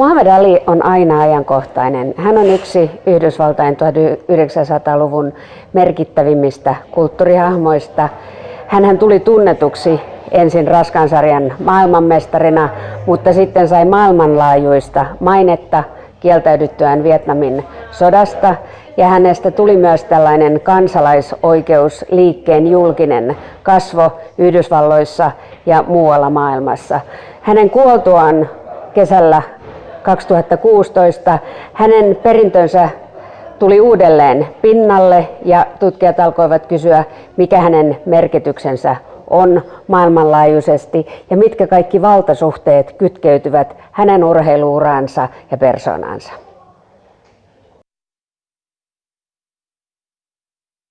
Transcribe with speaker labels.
Speaker 1: Muhammad Ali on aina ajankohtainen. Hän on yksi Yhdysvaltain 1900-luvun merkittävimmistä kulttuurihahmoista. Hän tuli tunnetuksi ensin raskansarjan maailmanmestarina, mutta sitten sai maailmanlaajuista mainetta kieltäydyttyään Vietnamin sodasta ja hänestä tuli myös tällainen kansalaisoikeusliikkeen julkinen kasvo Yhdysvalloissa ja muualla maailmassa. Hänen kuoltuaan kesällä 2016 hänen perintönsä tuli uudelleen pinnalle ja tutkijat alkoivat kysyä, mikä hänen merkityksensä on maailmanlaajuisesti ja mitkä kaikki valtasuhteet kytkeytyvät hänen urheiluuraansa ja persoonansa.